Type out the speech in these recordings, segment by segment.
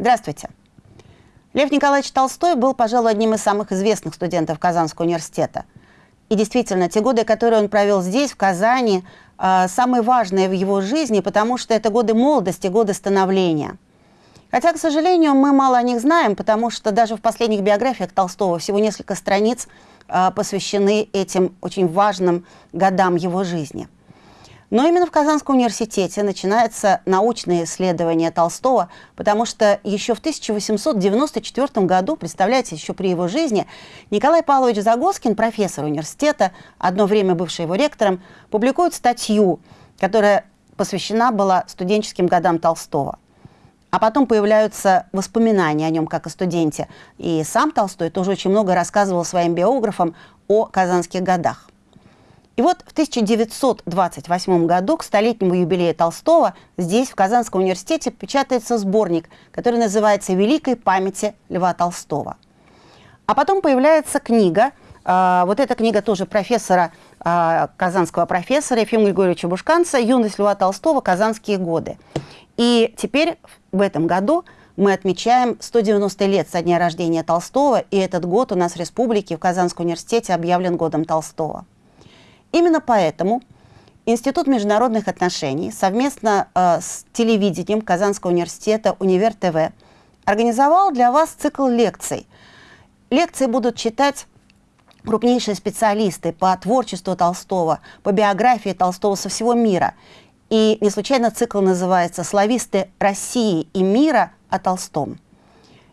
Здравствуйте. Лев Николаевич Толстой был, пожалуй, одним из самых известных студентов Казанского университета. И действительно, те годы, которые он провел здесь, в Казани, э, самые важные в его жизни, потому что это годы молодости, годы становления. Хотя, к сожалению, мы мало о них знаем, потому что даже в последних биографиях Толстого всего несколько страниц э, посвящены этим очень важным годам его жизни – но именно в Казанском университете начинается научное исследование Толстого, потому что еще в 1894 году, представляете, еще при его жизни, Николай Павлович Загоскин, профессор университета, одно время бывший его ректором, публикует статью, которая посвящена была студенческим годам Толстого. А потом появляются воспоминания о нем как о студенте. И сам Толстой тоже очень много рассказывал своим биографам о казанских годах. И вот в 1928 году к столетнему юбилею Толстого здесь, в Казанском университете, печатается сборник, который называется «Великой памяти Льва Толстого». А потом появляется книга, э, вот эта книга тоже профессора, э, казанского профессора Ефима Григорьевича Бушканца «Юность Льва Толстого. Казанские годы». И теперь в этом году мы отмечаем 190 лет со дня рождения Толстого, и этот год у нас в республике в Казанском университете объявлен годом Толстого. Именно поэтому Институт международных отношений совместно э, с телевидением Казанского университета «Универ ТВ» организовал для вас цикл лекций. Лекции будут читать крупнейшие специалисты по творчеству Толстого, по биографии Толстого со всего мира. И не случайно цикл называется «Слависты России и мира о Толстом».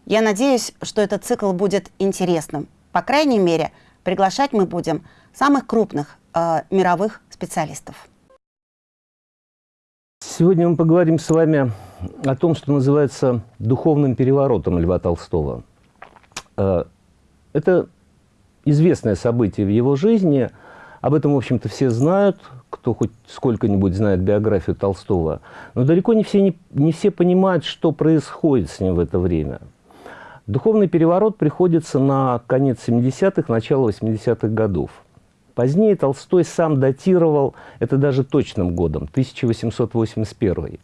Я надеюсь, что этот цикл будет интересным. По крайней мере, приглашать мы будем самых крупных э, мировых специалистов. Сегодня мы поговорим с вами о том, что называется духовным переворотом Льва Толстого. Э, это известное событие в его жизни. Об этом, в общем-то, все знают, кто хоть сколько-нибудь знает биографию Толстого. Но далеко не все, не, не все понимают, что происходит с ним в это время. Духовный переворот приходится на конец 70-х, начало 80-х годов. Позднее Толстой сам датировал это даже точным годом, 1881.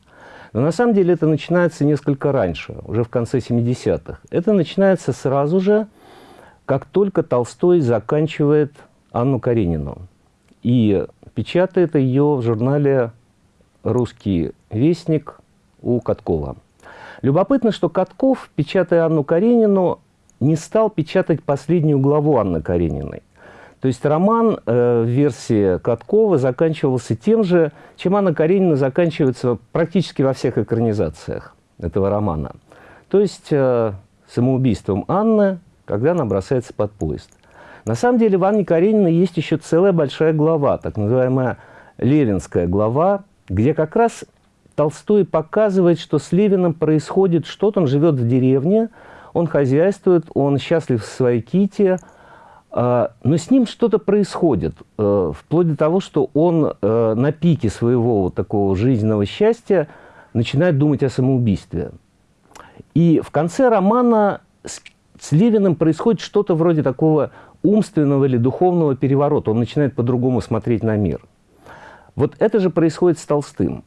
Но на самом деле это начинается несколько раньше, уже в конце 70-х. Это начинается сразу же, как только Толстой заканчивает Анну Каренину. И печатает ее в журнале «Русский вестник» у Каткова. Любопытно, что Катков, печатая Анну Каренину, не стал печатать последнюю главу Анны Карениной. То есть роман э, в версии Каткова заканчивался тем же, чем Анна Каренина заканчивается практически во всех экранизациях этого романа. То есть э, самоубийством Анны, когда она бросается под поезд. На самом деле в Анне Карениной есть еще целая большая глава, так называемая Левинская глава, где как раз Толстой показывает, что с Левиным происходит что-то, он живет в деревне, он хозяйствует, он счастлив в своей ките – но с ним что-то происходит, э, вплоть до того, что он э, на пике своего вот такого жизненного счастья начинает думать о самоубийстве. И в конце романа с, с происходит что-то вроде такого умственного или духовного переворота. Он начинает по-другому смотреть на мир. Вот это же происходит с Толстым.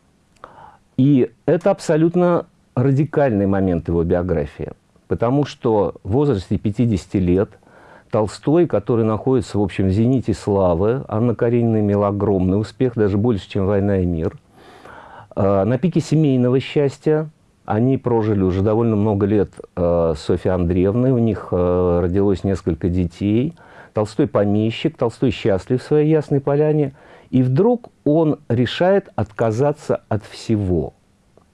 И это абсолютно радикальный момент его биографии. Потому что в возрасте 50 лет – Толстой, который находится, в общем, в зените славы. Анна Каренина имела огромный успех, даже больше, чем «Война и мир». А, на пике семейного счастья они прожили уже довольно много лет а, с Софьей Андреевной, у них а, родилось несколько детей. Толстой помещик, Толстой счастлив в своей Ясной Поляне. И вдруг он решает отказаться от всего.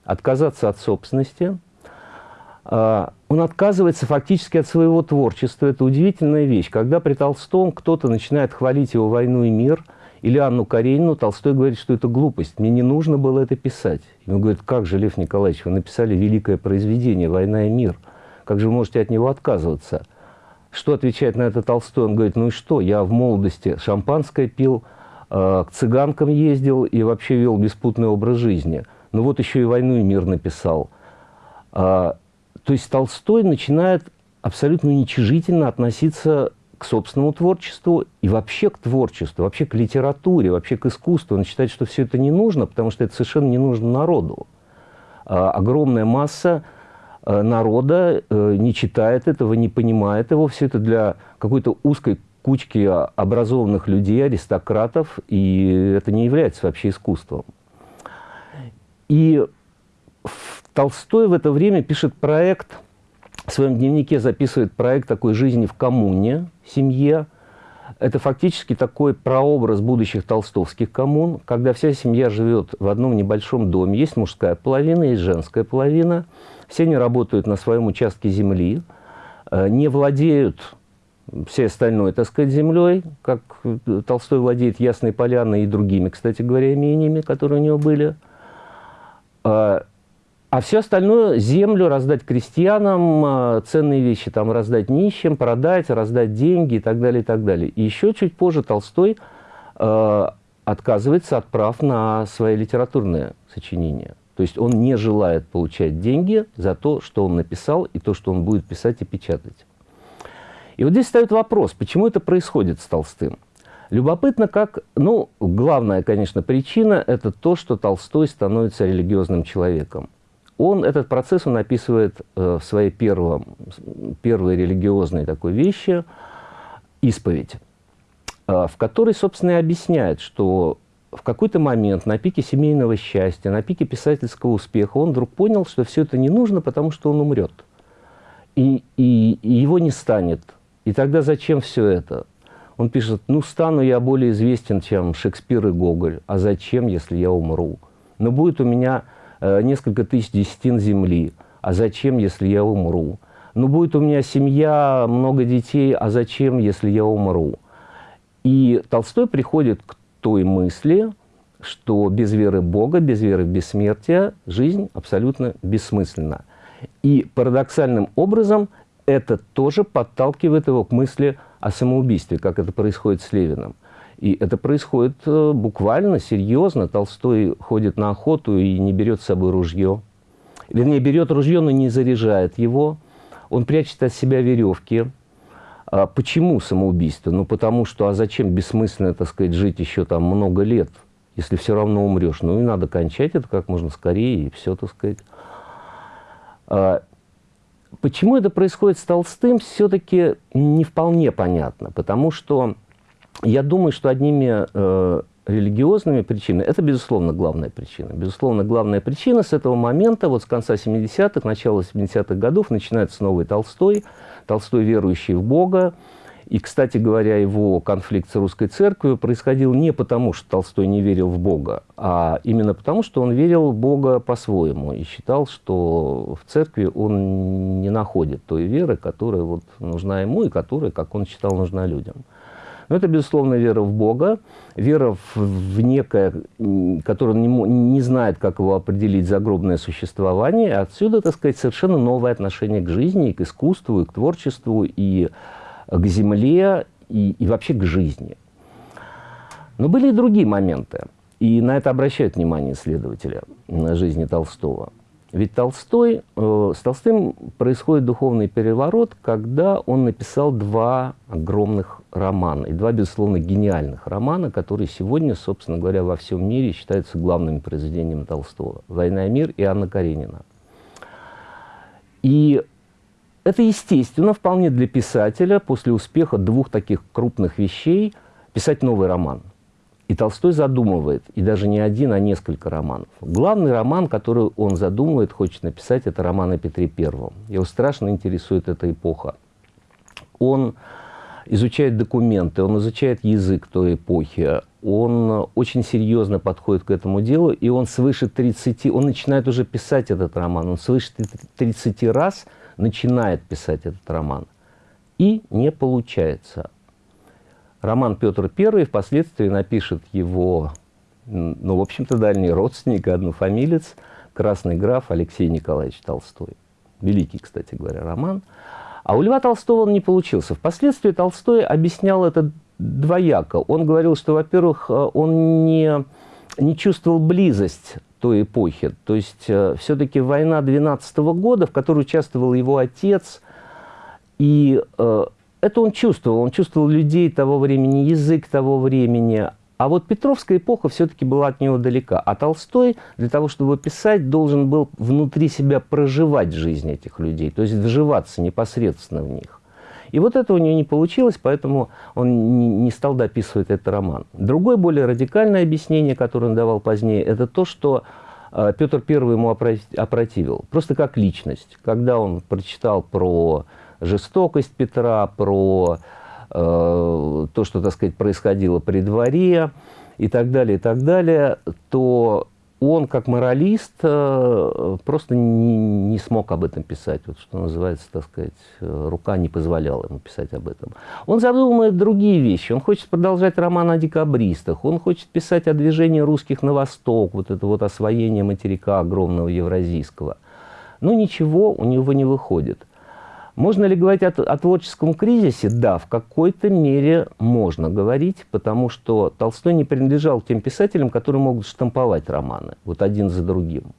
Отказаться от собственности – он отказывается фактически от своего творчества. Это удивительная вещь. Когда при Толстом кто-то начинает хвалить его «Войну и мир» или Анну Каренину, Толстой говорит, что это глупость. Мне не нужно было это писать. Ему говорит, как же, Лев Николаевич, вы написали великое произведение «Война и мир». Как же вы можете от него отказываться? Что отвечает на это Толстой? Он говорит, ну и что, я в молодости шампанское пил, э, к цыганкам ездил и вообще вел беспутный образ жизни. Ну вот еще и «Войну и мир» написал. То есть Толстой начинает абсолютно уничижительно относиться к собственному творчеству и вообще к творчеству, вообще к литературе, вообще к искусству. Он считает, что все это не нужно, потому что это совершенно не нужно народу. А, огромная масса э, народа э, не читает этого, не понимает его. Все это для какой-то узкой кучки образованных людей, аристократов, и это не является вообще искусством. И Толстой в это время пишет проект, в своем дневнике записывает проект такой жизни в коммуне, семье. Это фактически такой прообраз будущих толстовских коммун, когда вся семья живет в одном небольшом доме. Есть мужская половина, есть женская половина. Все они работают на своем участке земли, э, не владеют всей остальной, так сказать, землей, как Толстой владеет Ясной Поляной и другими, кстати говоря, имениями, которые у него были. А, все остальное, землю раздать крестьянам, а, ценные вещи там раздать нищим, продать, раздать деньги и так далее, и так далее. И еще чуть позже Толстой э, отказывается от прав на свои литературные сочинения. То есть он не желает получать деньги за то, что он написал, и то, что он будет писать и печатать. И вот здесь встает вопрос, почему это происходит с Толстым? Любопытно, как, ну, главная, конечно, причина – это то, что Толстой становится религиозным человеком. Он этот процесс он описывает э, в своей первом, первой религиозной такой вещи «Исповедь», э, в которой, собственно, и объясняет, что в какой-то момент на пике семейного счастья, на пике писательского успеха он вдруг понял, что все это не нужно, потому что он умрет. И, и, и его не станет. И тогда зачем все это? Он пишет, ну, стану я более известен, чем Шекспир и Гоголь. А зачем, если я умру? Но будет у меня несколько тысяч десятин земли. А зачем, если я умру? Ну, будет у меня семья, много детей. А зачем, если я умру? И Толстой приходит к той мысли, что без веры Бога, без веры в бессмертие жизнь абсолютно бессмысленна. И парадоксальным образом это тоже подталкивает его к мысли о самоубийстве, как это происходит с Левиным. И это происходит э, буквально, серьезно. Толстой ходит на охоту и не берет с собой ружье. Вернее, берет ружье, но не заряжает его. Он прячет от себя веревки. А почему самоубийство? Ну, потому что, а зачем бессмысленно, так сказать, жить еще там много лет, если все равно умрешь? Ну, и надо кончать это как можно скорее, и все, так сказать. А, Почему это происходит с Толстым, все-таки не вполне понятно, потому что я думаю, что одними э, религиозными причинами, это, безусловно, главная причина. Безусловно, главная причина с этого момента, вот с конца 70-х, начала 70-х годов, начинается новый Толстой, Толстой, верующий в Бога, и, кстати говоря, его конфликт с русской церковью происходил не потому, что Толстой не верил в Бога, а именно потому, что он верил в Бога по-своему и считал, что в церкви он не находит той веры, которая вот нужна ему и которая, как он считал, нужна людям. Но это, безусловно, вера в Бога, вера в, в некое, которое не, не знает, как его определить, загробное существование. Отсюда, так сказать, совершенно новое отношение к жизни, и к искусству, и к творчеству, и к земле и, и вообще к жизни. Но были и другие моменты, и на это обращают внимание исследователи на жизни Толстого. Ведь Толстой, э, с Толстым происходит духовный переворот, когда он написал два огромных романа, и два, безусловно, гениальных романа, которые сегодня, собственно говоря, во всем мире считаются главными произведениями Толстого. «Война и мир» и «Анна Каренина». И это естественно вполне для писателя после успеха двух таких крупных вещей писать новый роман. И Толстой задумывает, и даже не один, а несколько романов. Главный роман, который он задумывает, хочет написать, это роман о Петре Первом. Его страшно интересует эта эпоха. Он изучает документы, он изучает язык той эпохи, он очень серьезно подходит к этому делу, и он свыше 30, он начинает уже писать этот роман, он свыше 30 раз – начинает писать этот роман. И не получается. Роман Петр I впоследствии напишет его, ну, в общем-то, дальний родственник, однофамилец, красный граф Алексей Николаевич Толстой. Великий, кстати говоря, роман. А у Льва Толстого он не получился. Впоследствии Толстой объяснял это двояко. Он говорил, что, во-первых, он не, не чувствовал близость той эпохи. То есть э, все-таки война 12 -го года, в которой участвовал его отец, и э, это он чувствовал. Он чувствовал людей того времени, язык того времени. А вот Петровская эпоха все-таки была от него далека. А Толстой для того, чтобы писать, должен был внутри себя проживать жизнь этих людей, то есть вживаться непосредственно в них. И вот это у него не получилось, поэтому он не стал дописывать этот роман. Другое, более радикальное объяснение, которое он давал позднее, это то, что э, Петр I ему опротивил. Просто как личность. Когда он прочитал про жестокость Петра, про э, то, что, так сказать, происходило при дворе и так далее, и так далее, то он, как моралист, э, просто не, не смог об этом писать. Вот что называется, так сказать, э, рука не позволяла ему писать об этом. Он задумывает другие вещи. Он хочет продолжать роман о декабристах. Он хочет писать о движении русских на восток, вот это вот освоение материка огромного евразийского. Но ничего у него не выходит. Можно ли говорить о, о творческом кризисе? Да, в какой-то мере можно говорить, потому что Толстой не принадлежал тем писателям, которые могут штамповать романы, вот один за другим.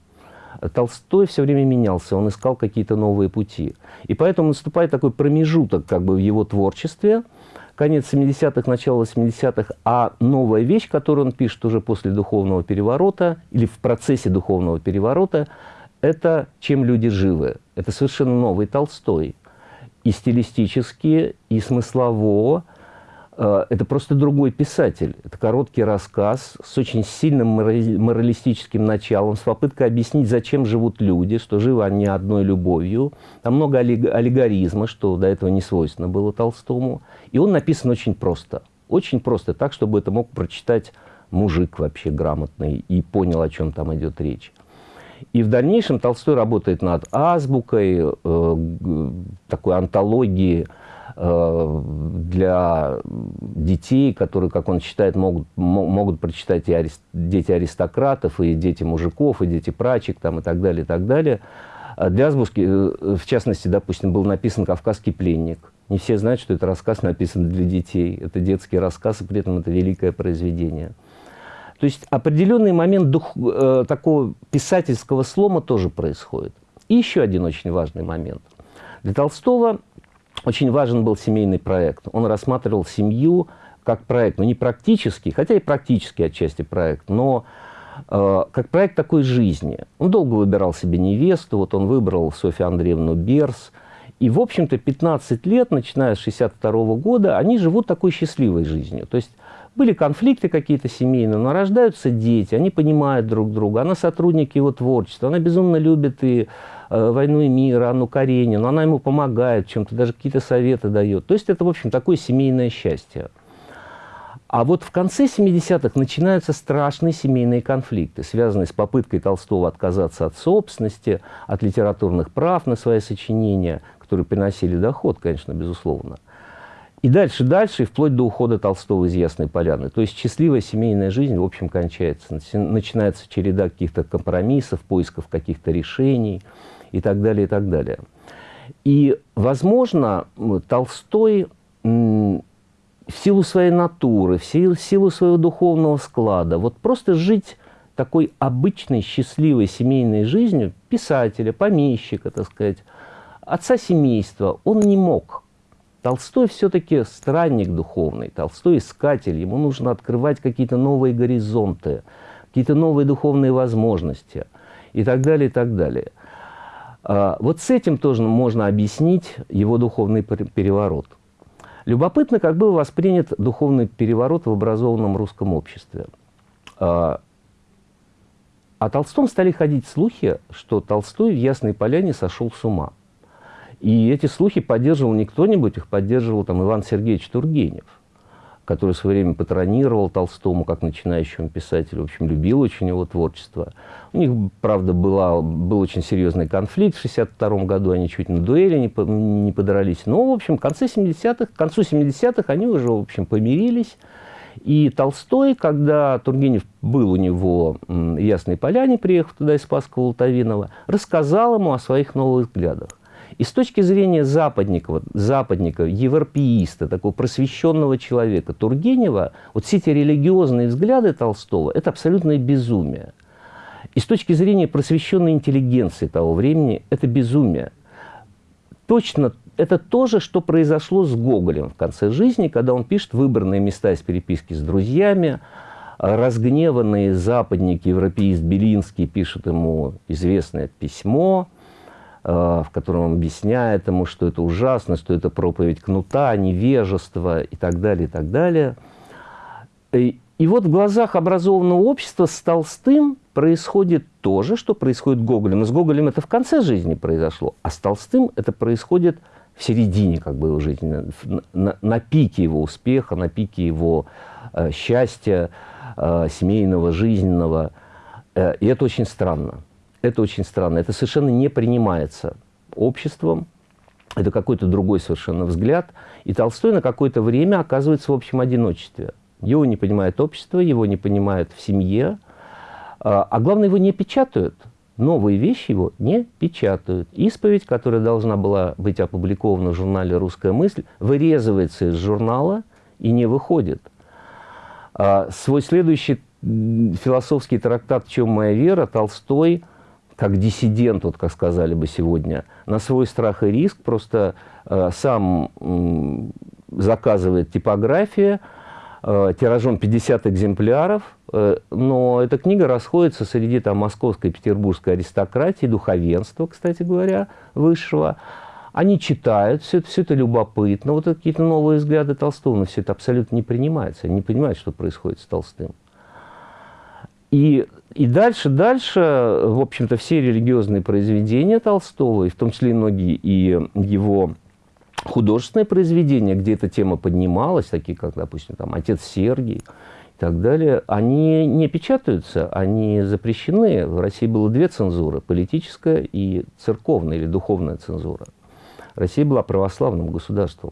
Толстой все время менялся, он искал какие-то новые пути. И поэтому наступает такой промежуток как бы в его творчестве, конец 70-х, начало 80-х, а новая вещь, которую он пишет уже после духовного переворота или в процессе духовного переворота, это «Чем люди живы». Это совершенно новый Толстой и стилистически, и смыслово. Э, это просто другой писатель. Это короткий рассказ с очень сильным моралистическим началом, с попыткой объяснить, зачем живут люди, что живы они одной любовью. Там много аллегоризма, что до этого не свойственно было Толстому. И он написан очень просто. Очень просто, так, чтобы это мог прочитать мужик вообще грамотный и понял, о чем там идет речь. И в дальнейшем Толстой работает над азбукой, э, такой антологии э, для детей, которые, как он считает, могут, могут прочитать и арист, дети аристократов, и дети мужиков, и дети прачек, там, и так далее, и так далее. А для азбуки, э, в частности, допустим, был написан «Кавказский пленник». Не все знают, что это рассказ написан для детей. Это детский рассказ, и при этом это великое произведение. То есть определенный момент дух, э, такого писательского слома тоже происходит. И еще один очень важный момент. Для Толстого очень важен был семейный проект. Он рассматривал семью как проект, ну не практический, хотя и практический отчасти проект, но э, как проект такой жизни. Он долго выбирал себе невесту, вот он выбрал Софью Андреевну Берс, и, в общем-то, 15 лет, начиная с 62 -го года, они живут такой счастливой жизнью. То есть были конфликты какие-то семейные, но рождаются дети, они понимают друг друга. Она сотрудник его творчества, она безумно любит и э, «Войну и мир», Анну Каренину, она ему помогает чем-то, даже какие-то советы дает. То есть это, в общем, такое семейное счастье. А вот в конце 70-х начинаются страшные семейные конфликты, связанные с попыткой Толстого отказаться от собственности, от литературных прав на свои сочинения, которые приносили доход, конечно, безусловно. И дальше, дальше, и вплоть до ухода Толстого из Ясной Поляны. То есть счастливая семейная жизнь, в общем, кончается. Начинается череда каких-то компромиссов, поисков каких-то решений и так далее, и так далее. И, возможно, Толстой в силу своей натуры, в силу, своего духовного склада, вот просто жить такой обычной, счастливой семейной жизнью писателя, помещика, так сказать, отца семейства, он не мог. Толстой все-таки странник духовный, Толстой искатель, ему нужно открывать какие-то новые горизонты, какие-то новые духовные возможности и так далее, и так далее. А, вот с этим тоже можно объяснить его духовный переворот. Любопытно, как был воспринят духовный переворот в образованном русском обществе. А, о Толстом стали ходить слухи, что Толстой в Ясной Поляне сошел с ума – и эти слухи поддерживал не кто-нибудь, их поддерживал там Иван Сергеевич Тургенев, который в свое время патронировал Толстому как начинающему писателю, в общем, любил очень его творчество. У них, правда, была, был очень серьезный конфликт в 1962 году, они чуть на дуэли не, не подрались. Но, в общем, в конце 70-х, к концу 70-х они уже, в общем, помирились. И Толстой, когда Тургенев был у него в Ясной Поляне, приехав туда из Спасского Лутовинова, рассказал ему о своих новых взглядах. И с точки зрения западника, западника, европеиста, такого просвещенного человека, Тургенева, вот все эти религиозные взгляды Толстого – это абсолютное безумие. И с точки зрения просвещенной интеллигенции того времени – это безумие. Точно это то же, что произошло с Гоголем в конце жизни, когда он пишет выбранные места из переписки с друзьями, разгневанный западник, европеист Белинский пишет ему известное письмо, в котором он объясняет ему, что это ужасно, что это проповедь кнута, невежество и так далее, и так далее. И, и вот в глазах образованного общества с Толстым происходит то же, что происходит с Гоголем. Но с Гоголем это в конце жизни произошло, а с Толстым это происходит в середине как бы, его жизни, на, на пике его успеха, на пике его э, счастья, э, семейного, жизненного. Э, и это очень странно. Это очень странно. Это совершенно не принимается обществом. Это какой-то другой совершенно взгляд. И Толстой на какое-то время оказывается в общем одиночестве. Его не понимает общество, его не понимают в семье. А, а главное, его не печатают. Новые вещи его не печатают. Исповедь, которая должна была быть опубликована в журнале «Русская мысль», вырезывается из журнала и не выходит. А свой следующий философский трактат «В чем моя вера» Толстой, как диссидент, вот как сказали бы сегодня, на свой страх и риск просто э, сам э, заказывает типографию, э, тиражом 50 экземпляров, э, но эта книга расходится среди там, московской и петербургской аристократии, духовенства, кстати говоря, высшего, они читают, все это, все это любопытно. Вот какие-то новые взгляды Толстого, но все это абсолютно не принимается. Они не понимают, что происходит с Толстым. И, и дальше, дальше, в общем-то, все религиозные произведения Толстого, и в том числе и многие и его художественные произведения, где эта тема поднималась, такие как, допустим, там, «Отец Сергий», и так далее, они не печатаются, они запрещены. В России было две цензуры – политическая и церковная или духовная цензура. Россия была православным государством.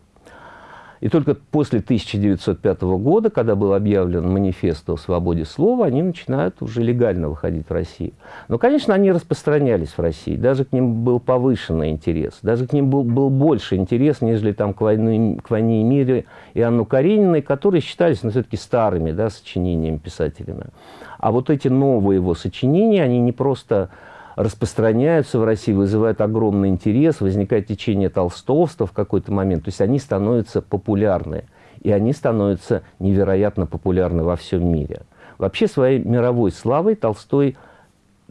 И только после 1905 года, когда был объявлен манифест о свободе слова, они начинают уже легально выходить в Россию. Но, конечно, они распространялись в России. Даже к ним был повышенный интерес. Даже к ним был, был больше интерес, нежели там, к, войне, к «Войне и мире» и Анну Карениной, которые считались ну, все-таки старыми да, сочинениями писателями. А вот эти новые его сочинения, они не просто распространяются в России, вызывают огромный интерес, возникает течение толстовства в какой-то момент. То есть они становятся популярны. И они становятся невероятно популярны во всем мире. Вообще своей мировой славой Толстой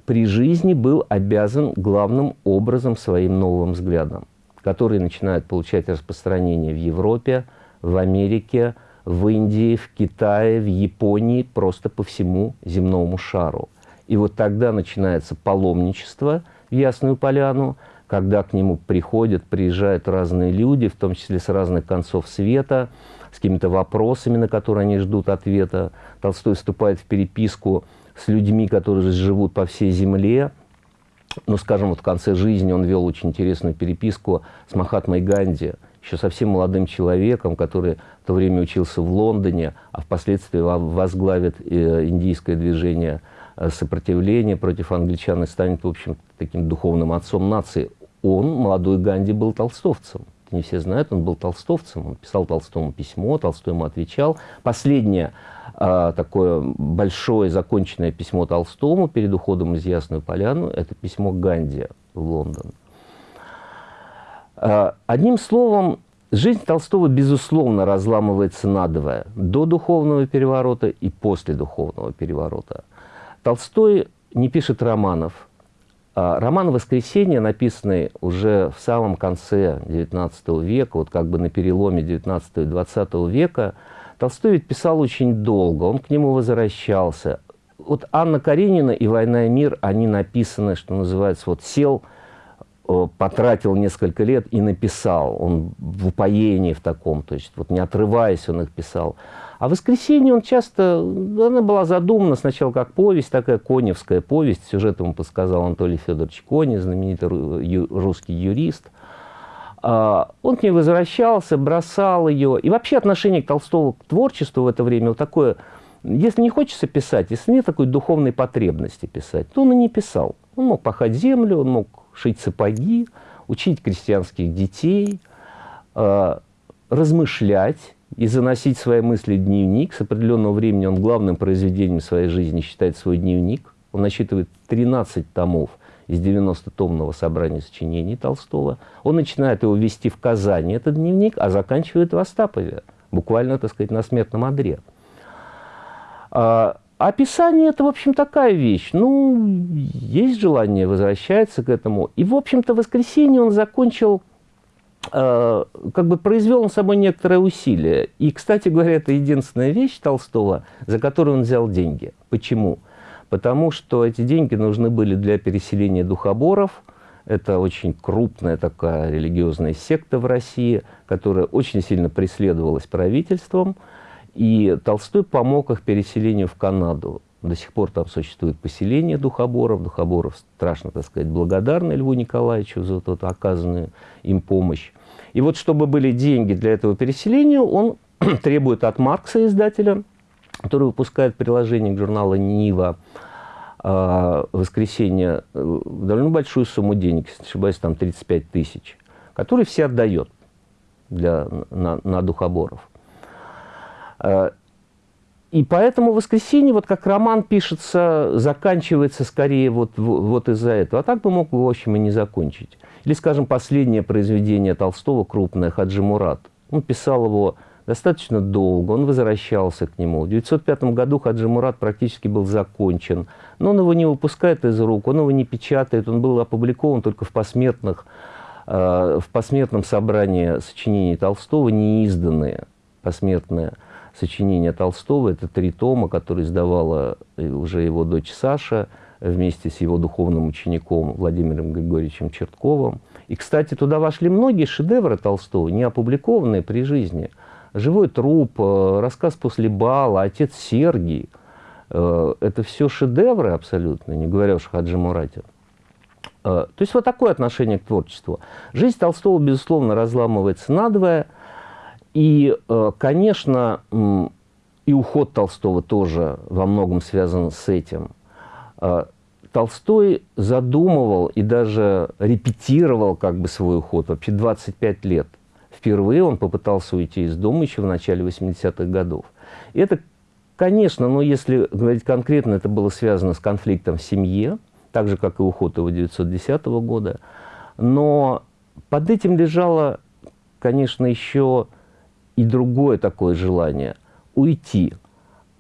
при жизни был обязан главным образом своим новым взглядом, которые начинают получать распространение в Европе, в Америке, в Индии, в Китае, в Японии, просто по всему земному шару – и вот тогда начинается паломничество в Ясную Поляну, когда к нему приходят, приезжают разные люди, в том числе с разных концов света, с какими-то вопросами, на которые они ждут ответа. Толстой вступает в переписку с людьми, которые живут по всей земле. Ну, скажем, вот в конце жизни он вел очень интересную переписку с Махатмой Ганди, еще совсем молодым человеком, который в то время учился в Лондоне, а впоследствии возглавит э, индийское движение – сопротивление против англичан и станет, в общем, таким духовным отцом нации. Он, молодой Ганди, был толстовцем. Это не все знают, он был толстовцем. Он писал Толстому письмо, Толстой ему отвечал. Последнее э, такое большое законченное письмо Толстому перед уходом из Ясную Поляну – это письмо Ганди в Лондон. Э, одним словом, Жизнь Толстого, безусловно, разламывается надвое до духовного переворота и после духовного переворота. Толстой не пишет романов. А роман «Воскресенье», написанный уже в самом конце XIX века, вот как бы на переломе XIX и XX века, Толстой ведь писал очень долго, он к нему возвращался. Вот Анна Каренина и «Война и мир», они написаны, что называется, вот сел, потратил несколько лет и написал. Он в упоении в таком, то есть вот не отрываясь он их писал. А «Воскресенье» он часто, она была задумана сначала как повесть, такая коневская повесть. Сюжет ему подсказал Анатолий Федорович Кони, знаменитый русский юрист. А, он к ней возвращался, бросал ее. И вообще отношение к Толстому к творчеству в это время вот такое, если не хочется писать, если нет такой духовной потребности писать, то он и не писал. Он мог пахать землю, он мог шить сапоги, учить крестьянских детей, а, размышлять, и заносить свои мысли в дневник. С определенного времени он главным произведением своей жизни считает свой дневник. Он насчитывает 13 томов из 90-томного собрания сочинений Толстого. Он начинает его вести в Казани, этот дневник, а заканчивает в Остапове, буквально, так сказать, на смертном одре. А, описание – это, в общем, такая вещь. Ну, есть желание, возвращается к этому. И, в общем-то, в воскресенье он закончил как бы произвел он собой некоторое усилие. И, кстати говоря, это единственная вещь Толстого, за которую он взял деньги. Почему? Потому что эти деньги нужны были для переселения духоборов. Это очень крупная такая религиозная секта в России, которая очень сильно преследовалась правительством. И Толстой помог их переселению в Канаду. До сих пор там существует поселение духоборов. Духоборов страшно, так сказать, благодарны Льву Николаевичу за вот оказанную им помощь. И вот чтобы были деньги для этого переселения, он требует от Маркса, издателя, который выпускает приложение к журналу «Нива», э, воскресенье, э, довольно большую сумму денег, если не ошибаюсь, там 35 тысяч, который все отдает для, на, на духоборов. И поэтому «Воскресенье», вот как роман пишется, заканчивается скорее вот, вот из-за этого. А так бы мог, в общем, и не закончить. Или, скажем, последнее произведение Толстого, крупное, «Хаджи Мурат». Он писал его достаточно долго, он возвращался к нему. В 1905 году Хаджи Мурат практически был закончен, но он его не выпускает из рук, он его не печатает, он был опубликован только в посмертных, э, в посмертном собрании сочинений Толстого, неизданные посмертные сочинения Толстого. Это три тома, которые издавала уже его дочь Саша вместе с его духовным учеником Владимиром Григорьевичем Чертковым. И, кстати, туда вошли многие шедевры Толстого, не опубликованные при жизни. «Живой труп», э, «Рассказ после бала», «Отец Сергий». Э, это все шедевры абсолютно, не говоря уж о Хаджи Мурате. Э, то есть вот такое отношение к творчеству. Жизнь Толстого, безусловно, разламывается надвое – и, э, конечно, и уход Толстого тоже во многом связан с этим. Э, Толстой задумывал и даже репетировал как бы свой уход вообще 25 лет. Впервые он попытался уйти из дома еще в начале 80-х годов. Это, конечно, но если говорить конкретно, это было связано с конфликтом в семье, так же, как и уход его 1910 года. Но под этим лежало, конечно, еще и другое такое желание – уйти,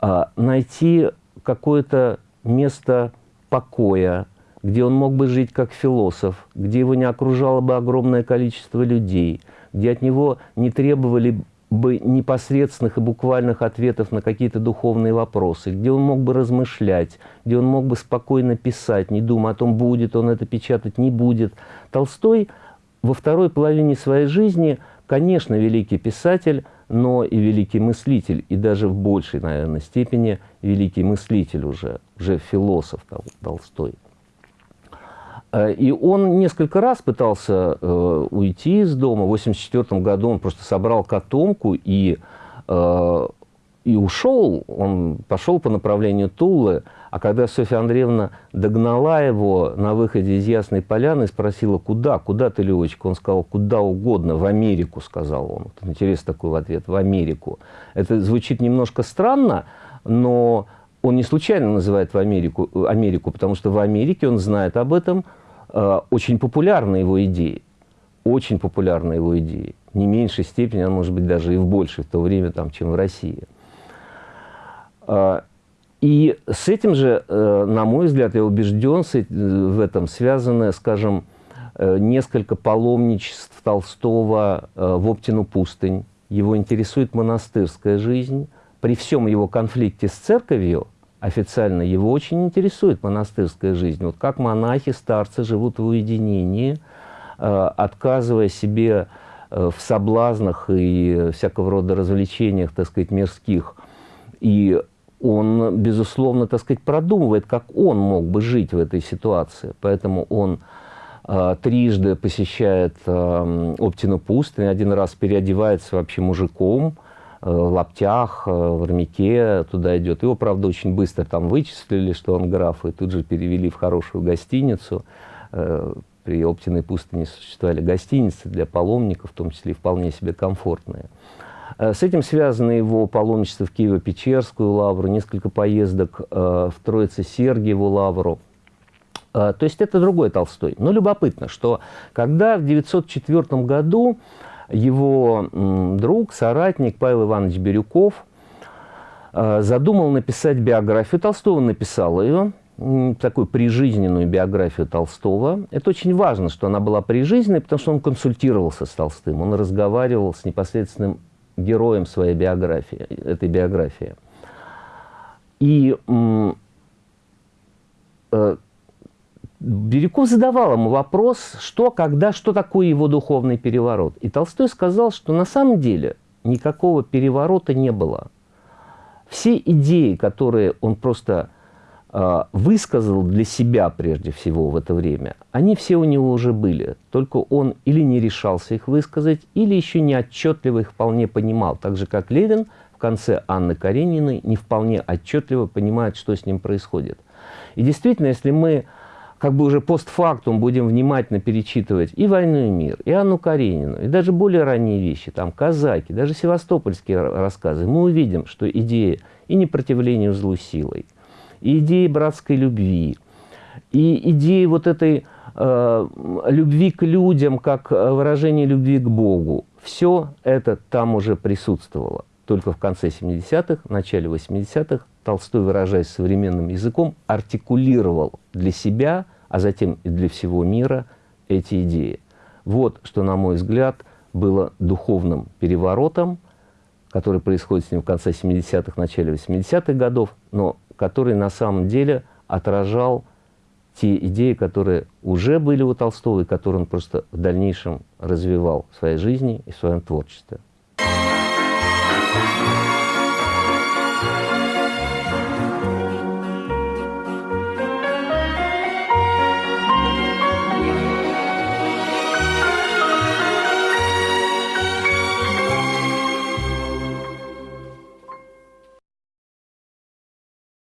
а, найти какое-то место покоя, где он мог бы жить как философ, где его не окружало бы огромное количество людей, где от него не требовали бы непосредственных и буквальных ответов на какие-то духовные вопросы, где он мог бы размышлять, где он мог бы спокойно писать, не думая о том, будет он это печатать, не будет. Толстой во второй половине своей жизни – Конечно, великий писатель, но и великий мыслитель, и даже в большей, наверное, степени великий мыслитель уже, уже философ Толстой. Э, и он несколько раз пытался э, уйти из дома. В 1984 году он просто собрал котомку и, э, и ушел. Он пошел по направлению Тулы. А когда Софья Андреевна догнала его на выходе из Ясной Поляны и спросила, куда, куда ты, Левочка? Он сказал, куда угодно, в Америку, сказал он. Вот интересный такой в ответ, в Америку. Это звучит немножко странно, но он не случайно называет в Америку, Америку потому что в Америке он знает об этом, э, очень популярны его идеи. Очень популярны его идеи. Не меньшей степени, а может быть даже и в большей в то время, там, чем в России. Э, и с этим же, э, на мой взгляд, я убежден э, в этом, связано, скажем, э, несколько паломничеств Толстого в Оптину пустынь. Его интересует монастырская жизнь. При всем его конфликте с церковью, официально его очень интересует монастырская жизнь. Вот как монахи, старцы живут в уединении, отказывая себе в соблазнах и всякого рода развлечениях, так сказать, мирских, и он, безусловно, так сказать, продумывает, как он мог бы жить в этой ситуации. Поэтому он э, трижды посещает э, Оптину пустынь, один раз переодевается вообще мужиком, э, в лаптях, э, в армяке туда идет. Его, правда, очень быстро там вычислили, что он граф, и тут же перевели в хорошую гостиницу. Э, при Оптиной пустыне существовали гостиницы для паломников, в том числе вполне себе комфортные. С этим связано его паломничество в Киево-Печерскую лавру, несколько поездок э, в Троице-Сергиеву лавру. Э, то есть это другой Толстой. Но любопытно, что когда в 1904 году его друг, соратник Павел Иванович Бирюков э, задумал написать биографию Толстого, написал ее, такую прижизненную биографию Толстого. Это очень важно, что она была прижизненной, потому что он консультировался с Толстым, он разговаривал с непосредственным героем своей биографии, этой биографии. И э, Бирюков задавал ему вопрос, что, когда, что такое его духовный переворот. И Толстой сказал, что на самом деле никакого переворота не было. Все идеи, которые он просто высказал для себя прежде всего в это время, они все у него уже были. Только он или не решался их высказать, или еще не отчетливо их вполне понимал. Так же, как Левин в конце Анны Карениной не вполне отчетливо понимает, что с ним происходит. И действительно, если мы как бы уже постфактум будем внимательно перечитывать и «Войну и мир», и Анну Каренину, и даже более ранние вещи, там «Казаки», даже севастопольские рассказы, мы увидим, что идея и непротивления злу силой, и идеи братской любви, и идеи вот этой э, любви к людям, как выражение любви к Богу, все это там уже присутствовало. Только в конце 70-х, начале 80-х Толстой, выражаясь современным языком, артикулировал для себя, а затем и для всего мира эти идеи. Вот что, на мой взгляд, было духовным переворотом, который происходит с ним в конце 70-х, начале 80-х годов, но который на самом деле отражал те идеи, которые уже были у Толстого и которые он просто в дальнейшем развивал в своей жизни и в своем творчестве. Thank you.